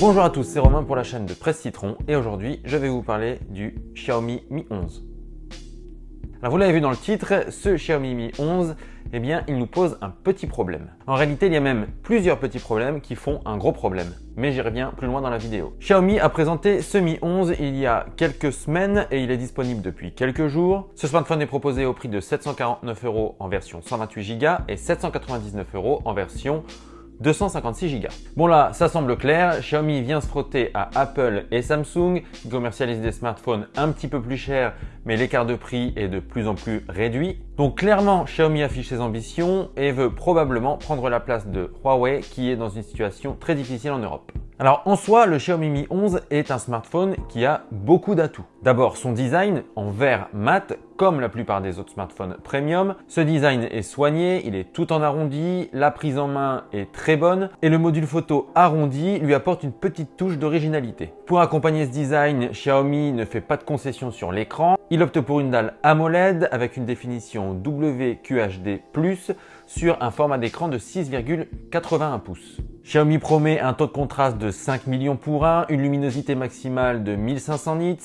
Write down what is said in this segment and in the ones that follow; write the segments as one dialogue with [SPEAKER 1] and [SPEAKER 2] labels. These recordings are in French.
[SPEAKER 1] Bonjour à tous, c'est Romain pour la chaîne de Presse Citron et aujourd'hui je vais vous parler du Xiaomi Mi 11. Alors vous l'avez vu dans le titre, ce Xiaomi Mi 11, eh bien il nous pose un petit problème. En réalité il y a même plusieurs petits problèmes qui font un gros problème, mais j'y reviens plus loin dans la vidéo. Xiaomi a présenté ce Mi 11 il y a quelques semaines et il est disponible depuis quelques jours. Ce smartphone est proposé au prix de 749 euros en version 128 Go et 799 euros en version 256 Go. Bon là, ça semble clair, Xiaomi vient se frotter à Apple et Samsung qui commercialisent des smartphones un petit peu plus chers mais l'écart de prix est de plus en plus réduit. Donc clairement, Xiaomi affiche ses ambitions et veut probablement prendre la place de Huawei qui est dans une situation très difficile en Europe. Alors en soi, le Xiaomi Mi 11 est un smartphone qui a beaucoup d'atouts. D'abord son design en verre mat comme la plupart des autres smartphones premium. Ce design est soigné, il est tout en arrondi, la prise en main est très bonne et le module photo arrondi lui apporte une petite touche d'originalité. Pour accompagner ce design, Xiaomi ne fait pas de concession sur l'écran. Il opte pour une dalle AMOLED avec une définition WQHD+, sur un format d'écran de 6,81 pouces. Xiaomi promet un taux de contraste de 5 millions pour 1, une luminosité maximale de 1500 nits,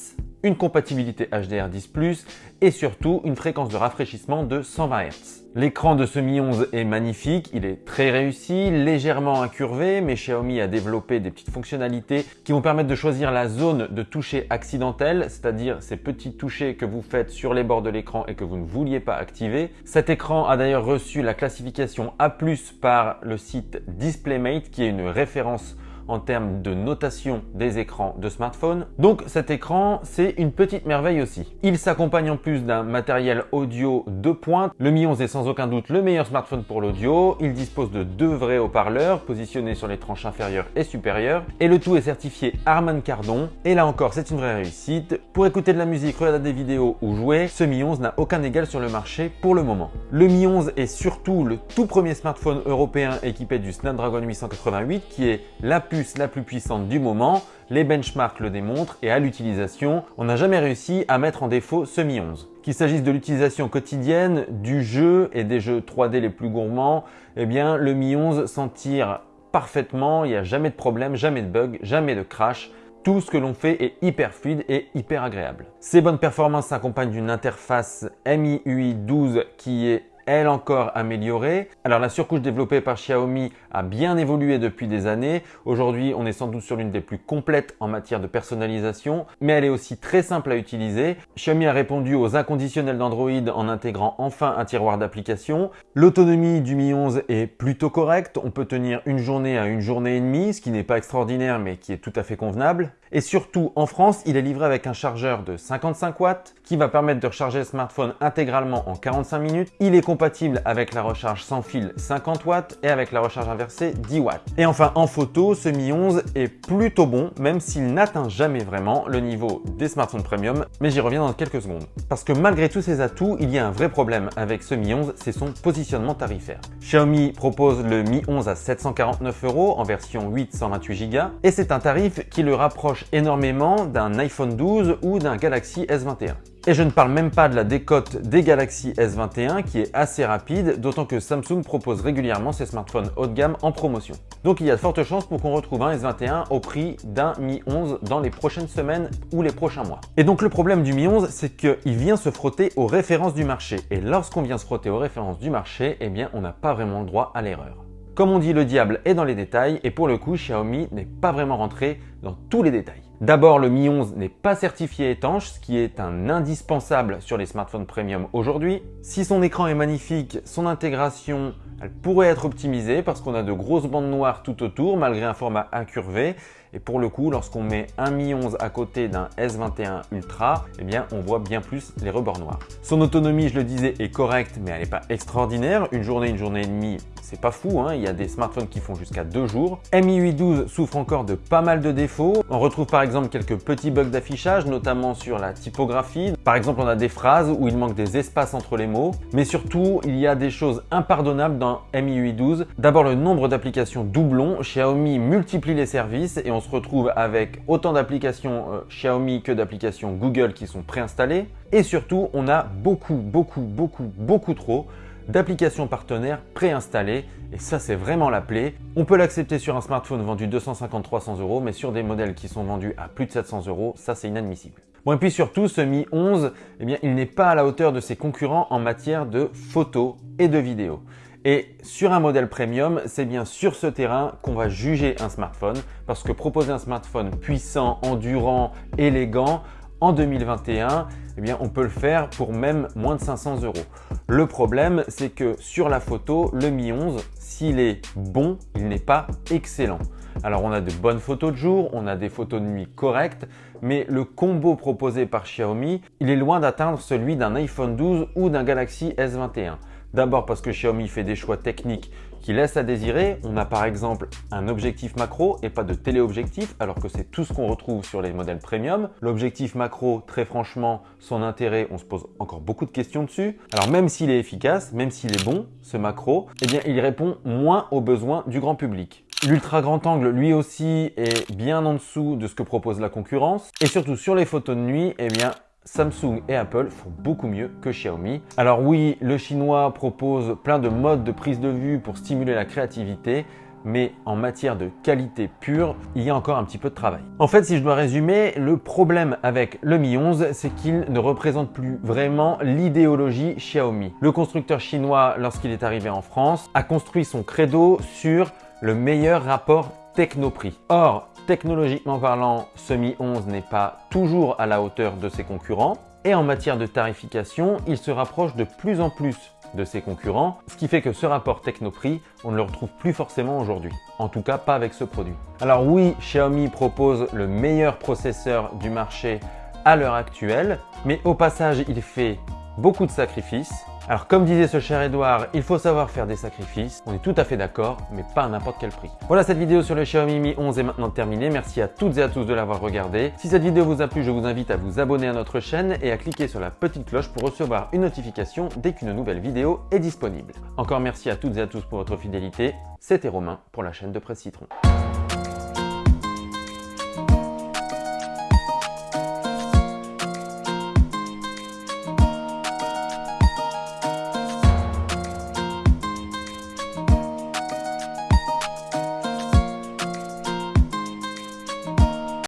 [SPEAKER 1] une compatibilité HDR10+, et surtout une fréquence de rafraîchissement de 120 Hz. L'écran de ce Mi 11 est magnifique, il est très réussi, légèrement incurvé, mais Xiaomi a développé des petites fonctionnalités qui vont permettre de choisir la zone de toucher accidentel, c'est-à-dire ces petits touchés que vous faites sur les bords de l'écran et que vous ne vouliez pas activer. Cet écran a d'ailleurs reçu la classification A+, par le site DisplayMate, qui est une référence en termes de notation des écrans de smartphone. Donc cet écran, c'est une petite merveille aussi. Il s'accompagne en plus d'un matériel audio de pointe. Le Mi 11 est sans aucun doute le meilleur smartphone pour l'audio. Il dispose de deux vrais haut-parleurs positionnés sur les tranches inférieures et supérieures. Et le tout est certifié Harman Kardon. Et là encore, c'est une vraie réussite. Pour écouter de la musique, regarder des vidéos ou jouer, ce Mi 11 n'a aucun égal sur le marché pour le moment. Le Mi 11 est surtout le tout premier smartphone européen équipé du Snapdragon 888 qui est la la plus puissante du moment, les benchmarks le démontrent et à l'utilisation, on n'a jamais réussi à mettre en défaut ce Mi 11. Qu'il s'agisse de l'utilisation quotidienne, du jeu et des jeux 3D les plus gourmands, eh bien le Mi 11 s'en tire parfaitement, il n'y a jamais de problème, jamais de bug, jamais de crash, tout ce que l'on fait est hyper fluide et hyper agréable. Ces bonnes performances s'accompagnent d'une interface MIUI 12 qui est elle encore améliorée. Alors la surcouche développée par Xiaomi a bien évolué depuis des années. Aujourd'hui, on est sans doute sur l'une des plus complètes en matière de personnalisation, mais elle est aussi très simple à utiliser. Xiaomi a répondu aux inconditionnels d'Android en intégrant enfin un tiroir d'applications. L'autonomie du Mi 11 est plutôt correcte. On peut tenir une journée à une journée et demie, ce qui n'est pas extraordinaire, mais qui est tout à fait convenable. Et surtout, en France, il est livré avec un chargeur de 55 watts qui va permettre de recharger le smartphone intégralement en 45 minutes. Il est compatible avec la recharge sans fil 50 watts et avec la recharge inversée 10 watts. Et enfin, en photo, ce Mi 11 est plutôt bon, même s'il n'atteint jamais vraiment le niveau des smartphones premium, mais j'y reviens dans quelques secondes. Parce que malgré tous ces atouts, il y a un vrai problème avec ce Mi 11, c'est son positionnement tarifaire. Xiaomi propose le Mi 11 à 749 euros en version 8 128 Go et c'est un tarif qui le rapproche énormément d'un iPhone 12 ou d'un Galaxy S21. Et je ne parle même pas de la décote des Galaxy S21 qui est assez rapide, d'autant que Samsung propose régulièrement ses smartphones haut de gamme en promotion. Donc il y a de fortes chances pour qu'on retrouve un S21 au prix d'un Mi 11 dans les prochaines semaines ou les prochains mois. Et donc le problème du Mi 11, c'est qu'il vient se frotter aux références du marché. Et lorsqu'on vient se frotter aux références du marché, eh bien on n'a pas vraiment le droit à l'erreur. Comme on dit, le diable est dans les détails et pour le coup, Xiaomi n'est pas vraiment rentré dans tous les détails. D'abord, le Mi 11 n'est pas certifié étanche, ce qui est un indispensable sur les smartphones premium aujourd'hui. Si son écran est magnifique, son intégration elle pourrait être optimisée parce qu'on a de grosses bandes noires tout autour malgré un format incurvé. Et pour le coup, lorsqu'on met un Mi 11 à côté d'un S21 Ultra, eh bien, on voit bien plus les rebords noirs. Son autonomie, je le disais, est correcte, mais elle n'est pas extraordinaire. Une journée, une journée et demie, c'est pas fou, hein. il y a des smartphones qui font jusqu'à deux jours. MIUI 12 souffre encore de pas mal de défauts. On retrouve par exemple quelques petits bugs d'affichage, notamment sur la typographie. Par exemple, on a des phrases où il manque des espaces entre les mots. Mais surtout, il y a des choses impardonnables dans MIUI 12. D'abord, le nombre d'applications doublons. Xiaomi multiplie les services et on se retrouve avec autant d'applications euh, Xiaomi que d'applications Google qui sont préinstallées. Et surtout, on a beaucoup, beaucoup, beaucoup, beaucoup trop d'applications partenaires préinstallées et ça c'est vraiment la plaie. On peut l'accepter sur un smartphone vendu 250-300 euros mais sur des modèles qui sont vendus à plus de 700 euros, ça c'est inadmissible. Bon et puis surtout ce Mi 11, eh il n'est pas à la hauteur de ses concurrents en matière de photos et de vidéos. Et sur un modèle premium, c'est bien sur ce terrain qu'on va juger un smartphone parce que proposer un smartphone puissant, endurant, élégant, en 2021, eh bien, on peut le faire pour même moins de 500 euros. Le problème, c'est que sur la photo, le Mi 11, s'il est bon, il n'est pas excellent. Alors, on a de bonnes photos de jour, on a des photos de nuit correctes, mais le combo proposé par Xiaomi, il est loin d'atteindre celui d'un iPhone 12 ou d'un Galaxy S21. D'abord parce que Xiaomi fait des choix techniques qui laissent à désirer. On a par exemple un objectif macro et pas de téléobjectif alors que c'est tout ce qu'on retrouve sur les modèles premium. L'objectif macro, très franchement, son intérêt, on se pose encore beaucoup de questions dessus. Alors même s'il est efficace, même s'il est bon, ce macro, eh bien il répond moins aux besoins du grand public. L'ultra grand angle, lui aussi, est bien en dessous de ce que propose la concurrence. Et surtout sur les photos de nuit, eh bien, Samsung et Apple font beaucoup mieux que Xiaomi. Alors oui, le chinois propose plein de modes de prise de vue pour stimuler la créativité, mais en matière de qualité pure, il y a encore un petit peu de travail. En fait, si je dois résumer, le problème avec le Mi 11, c'est qu'il ne représente plus vraiment l'idéologie Xiaomi. Le constructeur chinois, lorsqu'il est arrivé en France, a construit son credo sur le meilleur rapport techno-prix. Or, Technologiquement parlant, ce Mi 11 n'est pas toujours à la hauteur de ses concurrents et en matière de tarification, il se rapproche de plus en plus de ses concurrents, ce qui fait que ce rapport techno-prix, on ne le retrouve plus forcément aujourd'hui. En tout cas, pas avec ce produit. Alors oui, Xiaomi propose le meilleur processeur du marché à l'heure actuelle, mais au passage, il fait beaucoup de sacrifices alors comme disait ce cher Edouard, il faut savoir faire des sacrifices. On est tout à fait d'accord, mais pas à n'importe quel prix. Voilà, cette vidéo sur le Xiaomi Mi 11 est maintenant terminée. Merci à toutes et à tous de l'avoir regardé. Si cette vidéo vous a plu, je vous invite à vous abonner à notre chaîne et à cliquer sur la petite cloche pour recevoir une notification dès qu'une nouvelle vidéo est disponible. Encore merci à toutes et à tous pour votre fidélité. C'était Romain pour la chaîne de Presse Citron.